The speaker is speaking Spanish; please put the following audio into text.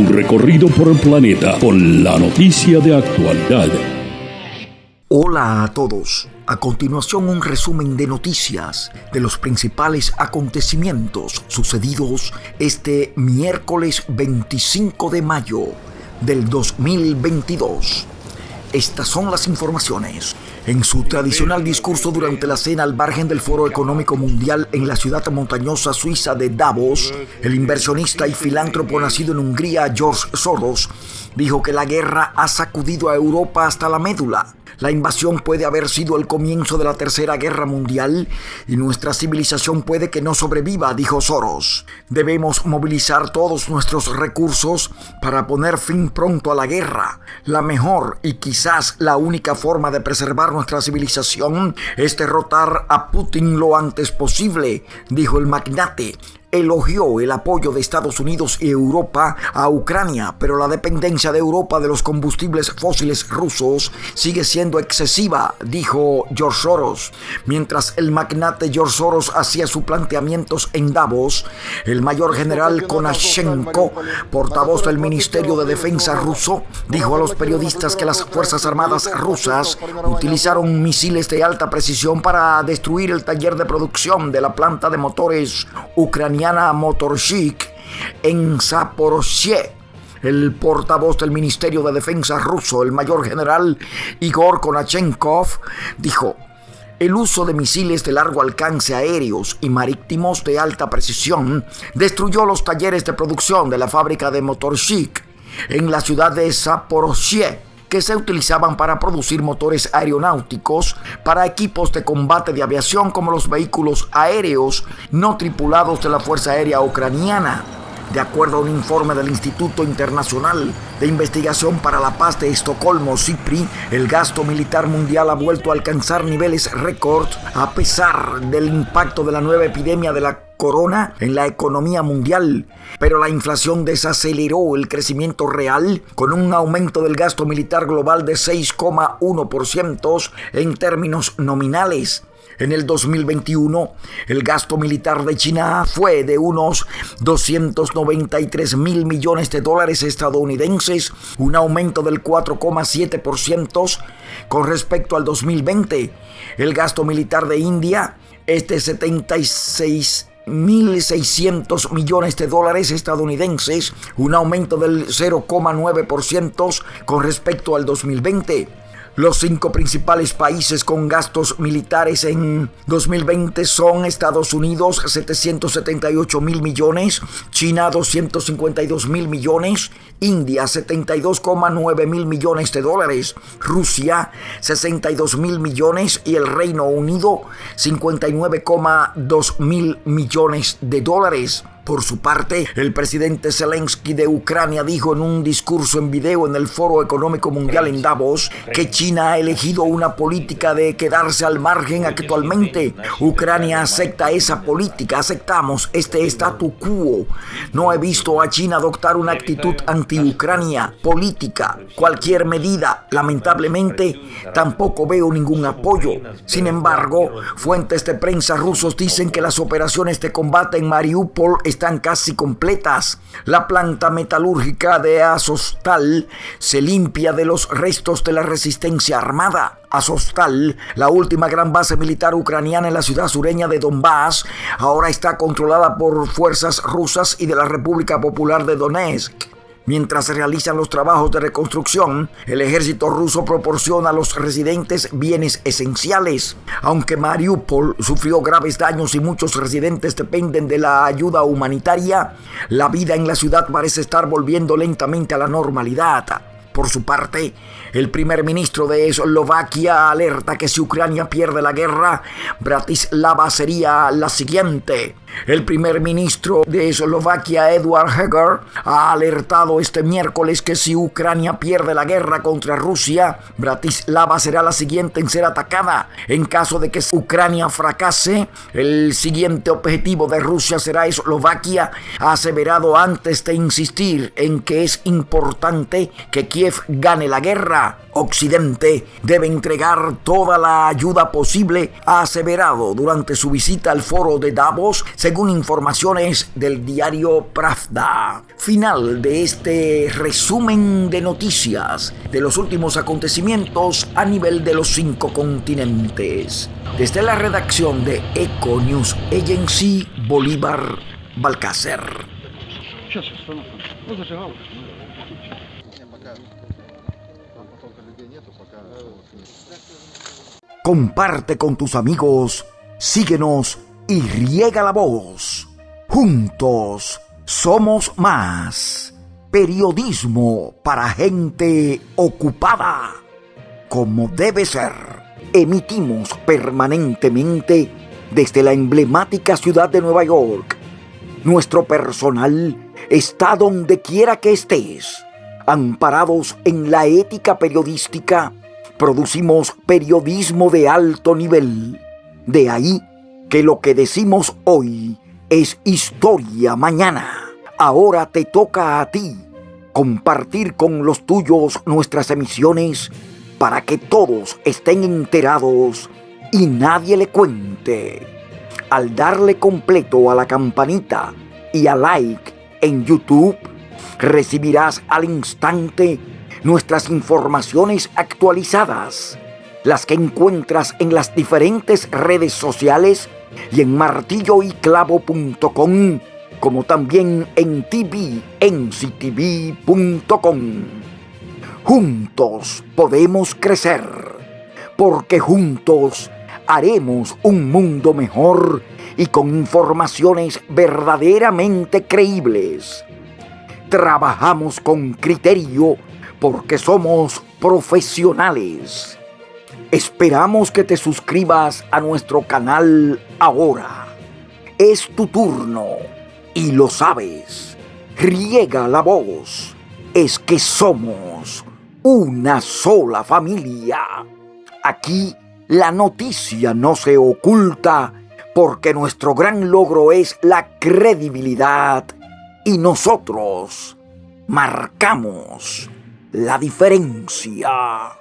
Un recorrido por el planeta con la noticia de actualidad. Hola a todos. A continuación un resumen de noticias de los principales acontecimientos sucedidos este miércoles 25 de mayo del 2022. Estas son las informaciones. En su tradicional discurso durante la cena al margen del Foro Económico Mundial en la ciudad montañosa suiza de Davos, el inversionista y filántropo nacido en Hungría, George Soros, dijo que la guerra ha sacudido a Europa hasta la médula la invasión puede haber sido el comienzo de la Tercera Guerra Mundial y nuestra civilización puede que no sobreviva, dijo Soros. Debemos movilizar todos nuestros recursos para poner fin pronto a la guerra. La mejor y quizás la única forma de preservar nuestra civilización es derrotar a Putin lo antes posible, dijo el magnate elogió el apoyo de Estados Unidos y Europa a Ucrania, pero la dependencia de Europa de los combustibles fósiles rusos sigue siendo excesiva, dijo George Soros. Mientras el magnate George Soros hacía sus planteamientos en Davos, el mayor general Konashenko, portavoz del Ministerio de Defensa ruso, dijo a los periodistas que las Fuerzas Armadas rusas utilizaron misiles de alta precisión para destruir el taller de producción de la planta de motores ucraniana Chic en Zaporozhye. El portavoz del Ministerio de Defensa ruso, el mayor general Igor Konachenkov, dijo, el uso de misiles de largo alcance aéreos y marítimos de alta precisión destruyó los talleres de producción de la fábrica de Motorshik en la ciudad de Zaporozhye que se utilizaban para producir motores aeronáuticos para equipos de combate de aviación como los vehículos aéreos no tripulados de la Fuerza Aérea Ucraniana. De acuerdo a un informe del Instituto Internacional de Investigación para la Paz de Estocolmo, CIPRI, el gasto militar mundial ha vuelto a alcanzar niveles récord a pesar del impacto de la nueva epidemia de la corona en la economía mundial, pero la inflación desaceleró el crecimiento real con un aumento del gasto militar global de 6,1% en términos nominales. En el 2021, el gasto militar de China fue de unos 293 mil millones de dólares estadounidenses, un aumento del 4,7% con respecto al 2020. El gasto militar de India es de 76 1.600 millones de dólares estadounidenses, un aumento del 0,9% con respecto al 2020. Los cinco principales países con gastos militares en 2020 son Estados Unidos 778 mil millones, China 252 mil millones, India 72,9 mil millones de dólares, Rusia 62 mil millones y el Reino Unido 59,2 mil millones de dólares. Por su parte, el presidente Zelensky de Ucrania dijo en un discurso en video en el Foro Económico Mundial en Davos que China ha elegido una política de quedarse al margen actualmente. Ucrania acepta esa política, aceptamos este statu quo. No he visto a China adoptar una actitud anti-Ucrania política, cualquier medida. Lamentablemente, tampoco veo ningún apoyo. Sin embargo, fuentes de prensa rusos dicen que las operaciones de combate en Mariupol están están casi completas. La planta metalúrgica de Azostal se limpia de los restos de la resistencia armada. Azostal, la última gran base militar ucraniana en la ciudad sureña de Donbass, ahora está controlada por fuerzas rusas y de la República Popular de Donetsk. Mientras se realizan los trabajos de reconstrucción, el ejército ruso proporciona a los residentes bienes esenciales. Aunque Mariupol sufrió graves daños y muchos residentes dependen de la ayuda humanitaria, la vida en la ciudad parece estar volviendo lentamente a la normalidad. Por su parte, el primer ministro de Eslovaquia alerta que si Ucrania pierde la guerra, Bratislava sería la siguiente. El primer ministro de Eslovaquia, Eduard Heger, ha alertado este miércoles que si Ucrania pierde la guerra contra Rusia, Bratislava será la siguiente en ser atacada. En caso de que Ucrania fracase, el siguiente objetivo de Rusia será Eslovaquia, ha aseverado antes de insistir en que es importante que Gane la guerra, Occidente debe entregar toda la ayuda posible, ha aseverado durante su visita al foro de Davos, según informaciones del diario Pravda. Final de este resumen de noticias de los últimos acontecimientos a nivel de los cinco continentes. Desde la redacción de Eco News Agency, Bolívar Balcácer. Comparte con tus amigos, síguenos y riega la voz. Juntos somos más. Periodismo para gente ocupada. Como debe ser. Emitimos permanentemente desde la emblemática ciudad de Nueva York. Nuestro personal está donde quiera que estés. Amparados en la ética periodística, producimos periodismo de alto nivel. De ahí que lo que decimos hoy es historia mañana. Ahora te toca a ti compartir con los tuyos nuestras emisiones para que todos estén enterados y nadie le cuente. Al darle completo a la campanita y a like en YouTube, recibirás al instante nuestras informaciones actualizadas, las que encuentras en las diferentes redes sociales y en martilloyclavo.com, como también en tvnctv.com. Juntos podemos crecer, porque juntos haremos un mundo mejor y con informaciones verdaderamente creíbles. Trabajamos con criterio porque somos profesionales. Esperamos que te suscribas a nuestro canal ahora. Es tu turno y lo sabes. Riega la voz. Es que somos una sola familia. Aquí la noticia no se oculta porque nuestro gran logro es la credibilidad y nosotros marcamos la diferencia.